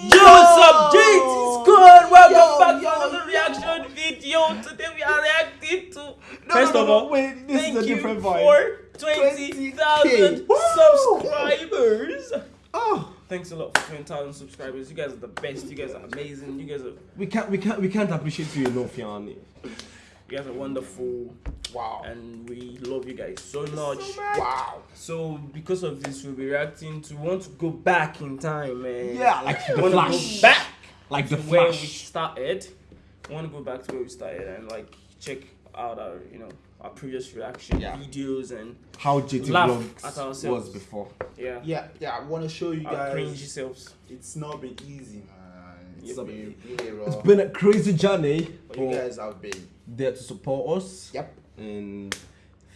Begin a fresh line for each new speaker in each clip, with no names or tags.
Yo, what's up, JT Squad? Welcome back to another reaction video. Today we are reacting to. First
no,
of all,
wait, this
thank
is a
you
different vibe.
for 20,000 subscribers.
Oh,
Thanks a lot for 20,000 subscribers. You guys are the best. You guys are amazing. You guys are
we can't, we can't, we can't appreciate you enough, Yanni.
You guys are wonderful,
Wow.
and we love you guys so much.
Wow.
So because of this, we'll be reacting to. We want to go back in time, man.
Yeah, like the
We want to
Flash.
go back
Like the
to where we
Flash.
started. I want to go back to where we started and like check out our, you know, our previous reaction
Yeah.
videos and
How JT
Laugh
Vlogs
at
was before.
yeah,
Yeah, yeah, I want to show you
our
guys.
cringy selves.
It's not been easy, man. It's
Yeah,
been really
It's
rough.
been a crazy journey.
But you guys have been.
There to support us.
Yep.
And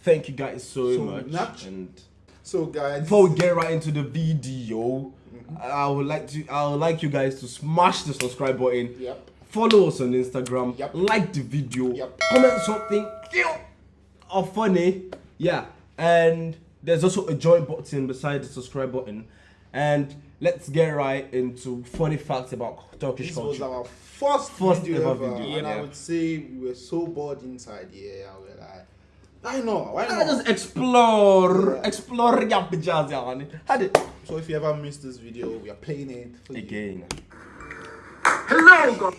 thank you guys so,
So
much.
much.
And
So, guys.
before we get right into the video, mm-hmm. I would like to, I would like you guys to smash the subscribe button.
Yep.
Follow us on Instagram.
Yep.
Like the video.
Yep.
Comment something cute or funny. Yeah. And there's also a join button beside the subscribe button. And let's get right into funny facts about Turkish
This was our first,
First
video
ever
ever,
video,
and
yeah.
I would say we were so bored inside here. and we're like, why not? Why
Let
not?
us just explore,
Yeah.
explore Yapacağız yani. Hadi.
So if you ever missed this video, we are playing it for you.
Again.
Hello, God.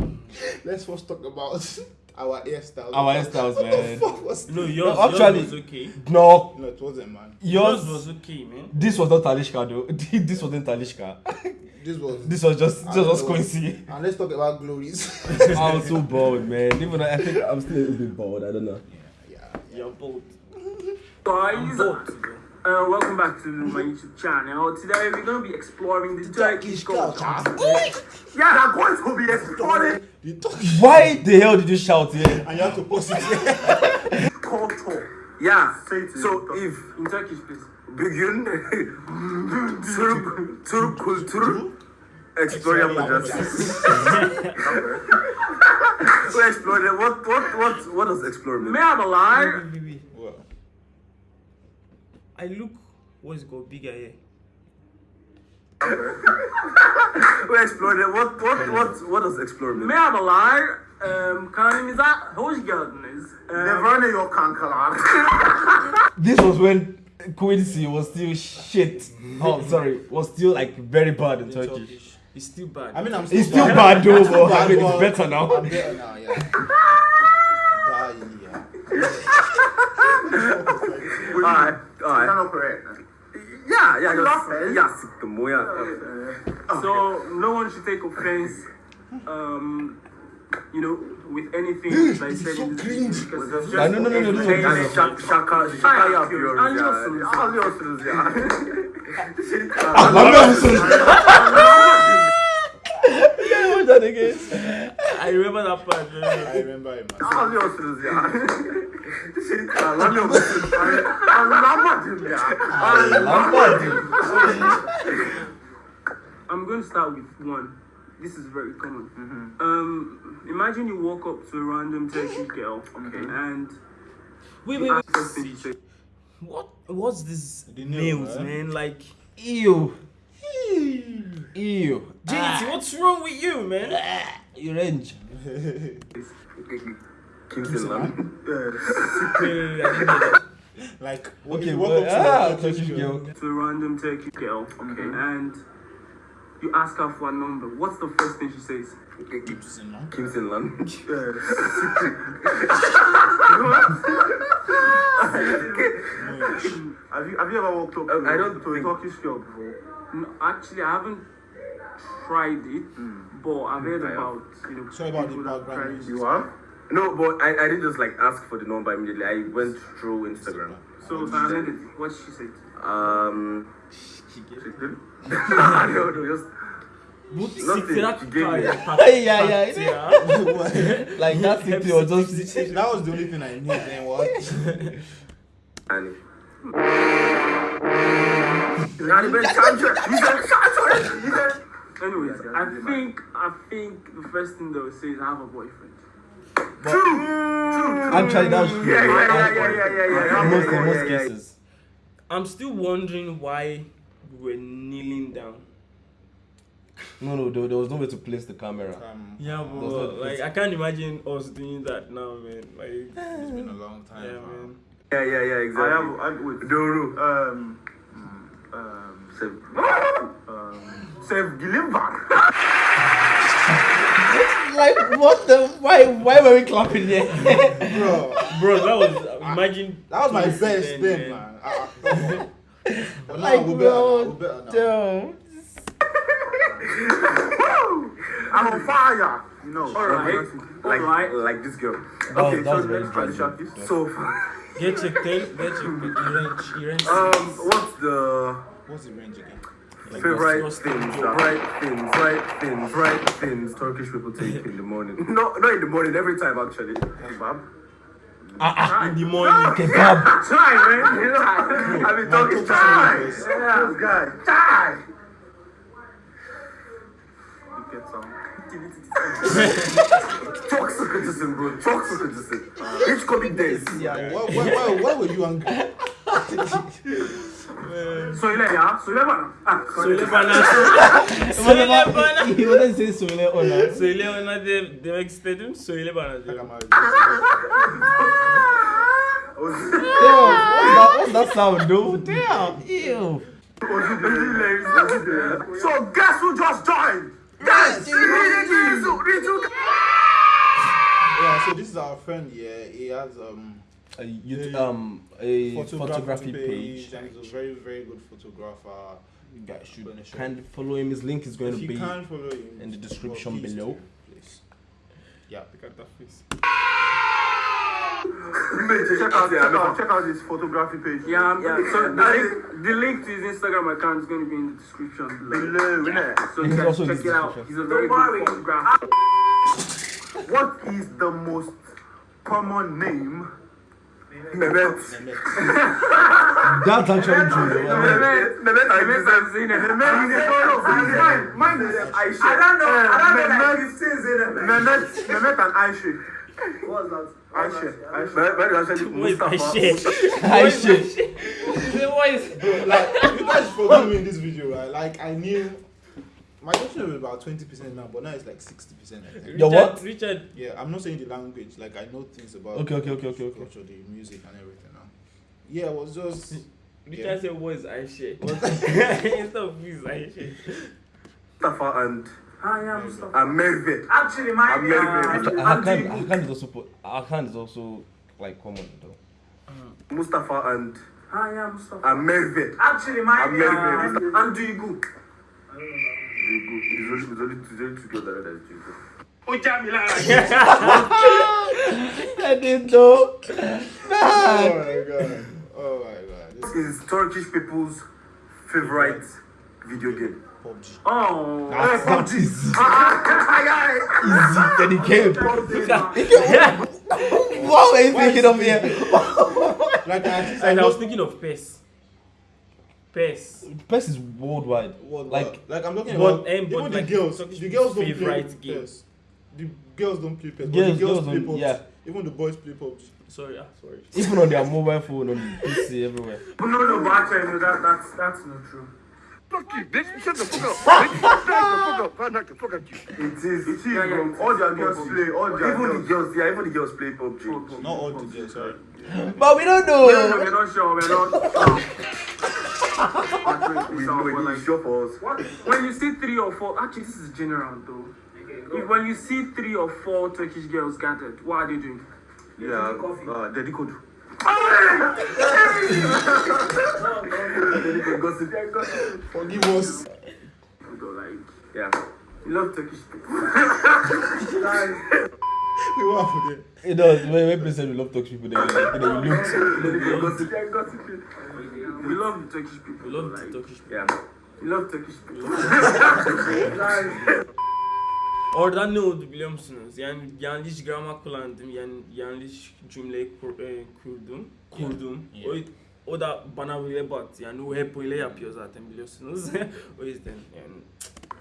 Let's first talk about our hairstyles.
Our hairstyles,
what
man.
The fuck was
No, yours,
actually-
yours was okay.
No,
No, it wasn't, man.
Yours
yours
was okay, man.
This was not Talishka though. this wasn't Talishka.
This was.
This was just, just was
know.
Quincy.
And let's talk about glories.
I was so bored, man. Even though I think I'm still a little bit bored. I don't know.
yeah.
You're both.
Guys,
Both.
Uh, welcome back to my YouTube channel. Today we're going to be exploring the Turkish culture. Yeah, they're going to be exploring
You talk
Why the hell did you shout here?
and you have to post it here.
culture. Yeah,
So if
in Turkish, please.
bugün Türk Türk kültürü explore yapacağız. so explore what what what what does explore mean?
may i be
What?
I look. What's it called? Bigger here.
We explore what what what what does explore mean?
Merhabalar. Um, kanalımıza hoş geldiniz. Um,
var ne yok kankalar?
This was when Quincy was still shit. Oh, sorry, was still like very bad in
In
Turkish.
Turkish. It's still bad.
I mean, I'm still
It's still bad though, but I mean it's better now.
I'm better now, yeah. Die, yeah.
Alright, alright.
Sen operate.
Yeah, yeah, just,
laugh,
yeah, sıktım bu ya.
So no one should take offense, um, you know, with anything that I said
so
in this
cringe.
video because it's
No, no, no, no, no,
yapıyoruz ya.
Anlıyorsunuz.
Anlıyorsunuz ya.
Anlamıyor musun? What that again?
I remember that part.
I remember it, man.
Anlıyorsunuz ya. Anlamıyor musun? Anlamadım ya.
Anlamadım.
I'm going to start with one. This is very common. Mm-hmm. Um, imagine you walk up to a random Turkish girl, okay, and
Wait, wait,
ask
wait.
her to
What? What's this
The
nails,
man. Eh?
man? Like,
Ew. Ew. Ew.
JT, ah. what's wrong with you, man? Ah.
You range.
Kimsin lan?
Hey, I didn't know that.
Like, when
Okay,
you walk up to
ah,
a Turkish
Turkish
girl,
girl.
to a random Turkish girl, okay, and you ask her for a number. What's the first thing she says?
Kimsin lan?
Kimsin lan?
Have you have you ever walked up
I don't
to a
think-
Turkish girl before? No, actually, I haven't tried it, but I've heard
I
about you know
Sorry about the background
tried
noise.
are? No, but I, I didn't just like ask for the number immediately. I went through Instagram.
So, so I heard it. What did she say?
Um. I don't know, just Nothing. She gave me-
Yeah, yeah,
yeah.
Like that thing was just.
That was the only thing I knew. Then what?
and Yani ben şarjı, güzel şarjı, güzel.
Anyways, I think I think the first thing they will say is I have a boyfriend.
Actually, that's true.
Yeah, yeah, yeah, yeah, yeah, yeah, yeah.
In most, in most
yeah, yeah.
cases.
I'm still wondering why we were kneeling down.
No, no, there, there was no way to place the camera.
Um,
Yeah,
Does
but
not-
like I can't imagine us doing that now, man. Like,
it's been a long time.
yeah,
man.
man.
Yeah, yeah, yeah,
I
exactly.
have, I, wait,
Doro.
um, um,
Seven.
um, Save Gillivan.
Like what the? Why? Why were we clapping here?
Bro,
Bro, that was imagine.
that was my best
then,
spin, man. Ah, ah, come on.
Like
we're better
bro,
we're better
damn.
I'm on fire. You know.
Alright. Like,
Alright.
like this girl.
That
okay,
was- that was
so let's try the
tragic.
So far.
Get checked in. Get checked in. Wrench. Wrench.
Um, what's the
What's the range again?
Like,
favorite
that's-
things, right things, right things, right things Turkish people take in the morning? No, not in the morning, every time actually. Kebab.
Ah, ah.
in the morning.
Kebab.
Try, man. You know, I've been talking try. Yeah, this guy. Try. You get some. Toxic criticism, bro. Toxic criticism. Each coming days.
Yeah. Why, why, why, why were you angry?
Söyle ya, söyle bana. Ah,
Söyle bana.
Söyle
bana.
He wasn't saying söyle ona.
Söyle ona de, demek istedim. Söyle bana diyorum.
Damn. What's that? What's that sound, dude? Damn. Ew.
So guess who just joined? Guys,
Yeah, so this is our friend. Yeah, he has um
A YouTube, um a
photography,
photography
page,
page.
and he's a very very good photographer.
You guys should
Gonna show
kindly follow him. His link is going
If
to be.
him
in the description
well,
below.
do, please. Yeah.
Look at that face.
Check out, check out, check out his photography page.
Yeah, um,
yeah.
so the link, the link to his Instagram account is going to be in the description below. innit? So you
He's
guys
also
check it out. He's a very
Don't
good photographer.
What is the most common name? Mehmet.
That's actually true. though. I mean,
Mehmet, Mehmet, Mehmet, I've seen it.
Mehmet. Mine is Aisha. I don't know. I don't know. Mehmet, Mehmet, Mehmet and Aisha.
What's that?
Aisha. Aisha.
Mehmet, Mehmet, actually
What is that
Mustafa.
shit?
I should.
What is
like you guys forgot me in this video, right? Like I knew my Dutch was about twenty percent now, but now it's like sixty percent. I think.
Your what?
Richard.
Yeah, I'm not saying the language. Like I know things about
Okay, okay, okay, okay, okay.
culture, the music and everything now. Yeah, it was just
Richard
Yeah.
said, "What is Aisha?" Instead of who is Aisha.
Mustafa and
I am Mustafa.
and Merve.
Actually, my
I'm very, very
uh,
rich.
Hakan, Hakan is also put. Hakan is also like common though.
Mustafa and
I am Mustafa.
and Merve.
Actually, my
I'm very, very
uh,
rich.
and Duygu.
It's only, it's only, it's only two girls that are there.
Ó já.
I didn't know.
oh my god, oh my god, this
This is Turkish people's favorite video game.
PUBG.
Oh.
Ah, that's not easy. Easy.
Easy.
Then he came. What were you thinking of here?
Like at least I
And I was thinking of PES. PES.
PES is worldwide.
what
Like,
like like I'm talking about
um,
even
but
the
like
girls. The girls don't play
game.
PES. The girls don't play PES. but
Girls-
the girls,
girls
play
don't-
PUBG.
yeah.
Even the boys play PUBG.
Sorry, ah, sorry.
even on their mobile phone, on PC, everywhere.
No, no, but actually, no, that, that's, that's not true.
Fuck you, bitch. Shut the fuck up. Bitch, Shut the fuck up. I'll knock the fuck out you. It is. It is.
Yeah, yeah.
All their girls play. All their even the girls. Yeah, even the girls play PUBG.
Not all the girls, sorry.
But we don't
No, no,
know.
we're not sure. We're not sure.
We know it is sure for us.
What? When you see three or four, actually, this is general though. If, when you see three or four Turkish girls gathered, what are they doing?
Yeah. Uh, Daddy Code.
Forgive us.
Like,
Yeah.
you love Turkish people.
We were for.
It does. When, when people say we love Turkish people, they
gossip.
We love the Turkish people.
We love
like,
Turkish people.
Yeah.
We love Turkish people.
Orada ne oldu biliyor musunuz? Yani yanlış gramer kullandım. Yani yanlış cümle kur, e, kurdum. Kurdum.
Yeah.
O, o da bana böyle battı. Yani o hep öyle yapıyor zaten biliyorsunuz. o yüzden yani.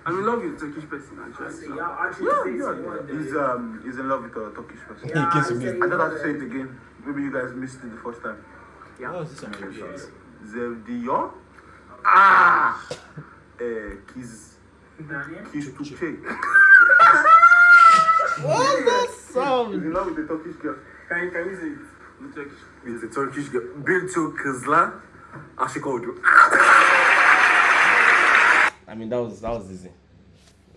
I'm in love with Turkish person actually.
Yeah, actually,
He's um he's in love with a Turkish person.
In case you missed.
I have to say it again. Maybe you guys missed it the first time.
What was this videos?
Zevdiyor. Ah. Eh, Kiz. Kiss to check.
What's that sound?
He's in love with the Turkish girl.
Can, can you say it Turkish?
With the Turkish girl. Bir çok kızla aşık oldum.
I mean, that was that was easy,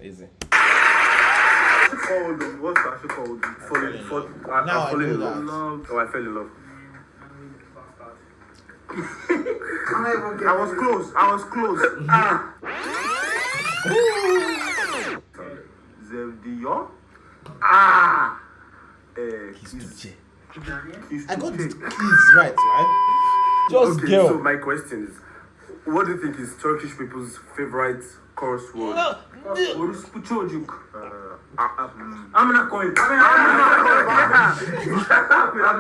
easy.
Aşık oldum. What's aşık oldum? Fall in, fall, I,
Now
I
I
fall in
know
love. Oh, I fell in love. I was close. I was close. ah. Zevdiyo. Ah. Eh, kiss, kiss
I got the keys right, right?
Just
Okay,
girl.
so my question is, what do you think is Turkish people's favorite curse word?
Orospu çocuk.
Uh, uh, um,
Amına koyayım.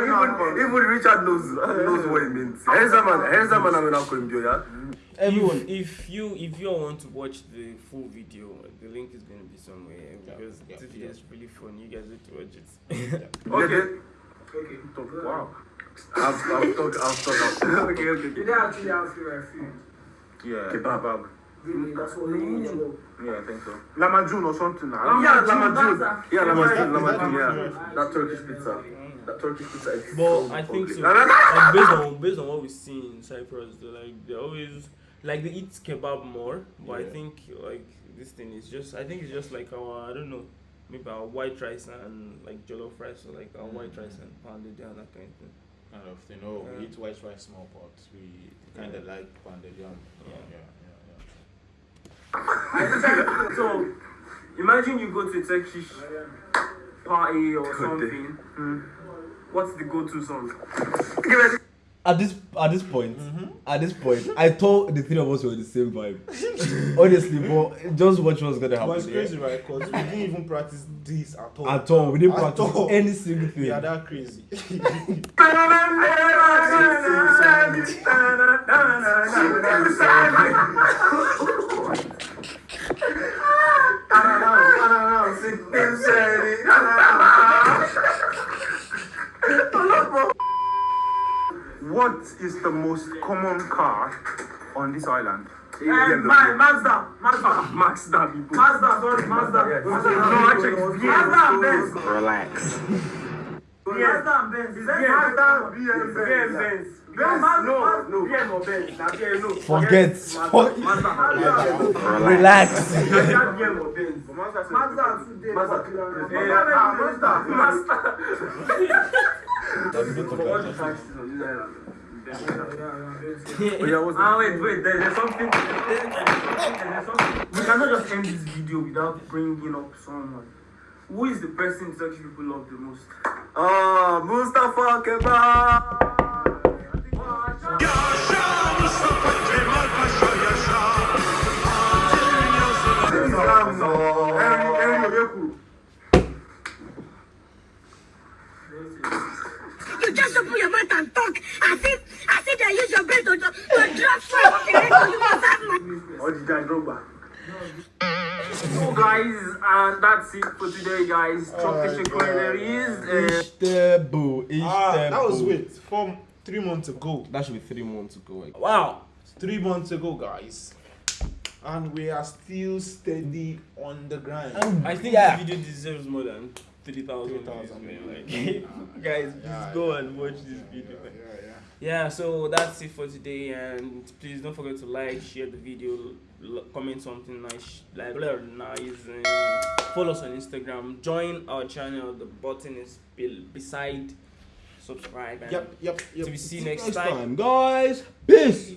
even, even Richard knows knows what it means. Her zaman, her zaman amına koyayım diyor ya.
Everyone.
If, if you if you want to watch the full video, the link is going to be somewhere because
yeah,
this video is really fun. You guys need to watch it.
Okay. Okay. Wow. I've, I've talked, I've talked. okay, okay.
Did they actually ask you a few?
Yeah. Kebab.
Really? That's what they
Yeah, I think so. Lamajun or something.
Lamajun,
yeah,
that's
Lamajun. Yeah, Lamajun,
Is that-
Lamajun, yeah.
that-
That Turkish pizza. That Turkish pizza is
But
so
I think so. Like based on based on what we see in Cyprus, they like they always like they eat kebab more. But I think like this thing is just I think it's just like our I don't know maybe our white rice and like jollof rice or like our white rice and pounded down that kind of thing.
Kind of, you know,
Yeah.
we eat white rice small pots. We kind of like pounded yam.
Yeah.
yeah, yeah. yeah.
So, imagine you go to a Turkish party or something. Hmm. What's the go-to song?
At this at this point, mm-hmm. at this point, I thought the three of us were the same vibe. Honestly, but just watch what's gonna happen.
But it's
yeah.
crazy, right? Because we didn't even practice this at all.
At all, we didn't
At
practice
all.
any single thing.
We are that crazy.
What is the most common car on this island?
Eh, Ma- Mazda, Mazda,
Mazda people.
Mazda, sorry, Mazda. Mazda.
No, actually, it's
Mazda and Benz.
Relax.
Mazda and Benz. Is that
BM,
Mazda?
BM,
BM,
Benz.
Benz.
Benz,
Mazda,
no,
Mazda,
no.
BM or Benz? Nah, BM, no.
Forget.
Mazda,
Fuck.
Mazda, Mazda.
Relax.
That BM or Benz.
Mazda,
Mazda today.
Mazda.
popular. Mazda,
ah,
Mazda.
Mazda. Oh,
Ah, wait, wait, there, there's something. There's something. We cannot just end this video without bringing up someone. Who is the person Turkish people love the most?
Ah, Mustafa Kemal.
You just open your mouth and talk as if as if they use your brain to, to, to drop fire. Okay, so you must have money.
Odijan Drogba.
So, guys, and that's it for today, guys. Tropical Culinary is. Uh,
Istanbul.
ah, that was
Istanbul.
wait, from three months ago.
That should be three months ago.
Wow.
Three months ago, guys. And we are still steady on the grind.
I think
Yeah.
this video deserves more than 3,000 views,
3,000
man. Like, guys, just
Yeah,
go
yeah.
and watch this video, man.
Yeah, yeah.
Yeah, so that's it for today, and please don't forget to like, share the video, comment something nice, like blah, nice, and follow us on Instagram. Join our channel. The button is beside subscribe. And
Yep, yep, yep.
Till we see you next
Next
time.
time, guys. Peace.